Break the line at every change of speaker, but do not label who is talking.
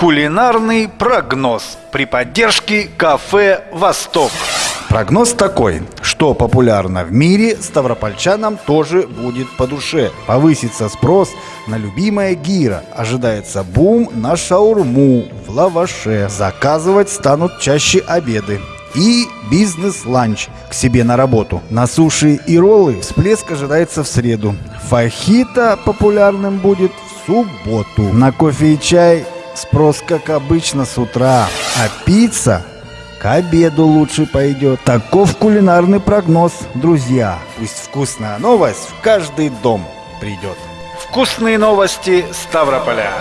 Кулинарный прогноз при поддержке кафе «Восток».
Прогноз такой, что популярно в мире, ставропольчанам тоже будет по душе. Повысится спрос на любимое гира. Ожидается бум на шаурму в лаваше. Заказывать станут чаще обеды. И бизнес-ланч к себе на работу. На суши и роллы всплеск ожидается в среду. Фахита популярным будет в субботу. На кофе и чай спрос, как обычно, с утра. А пицца к обеду лучше пойдет. Таков кулинарный прогноз, друзья. Пусть вкусная новость в каждый дом придет.
Вкусные новости Ставрополя.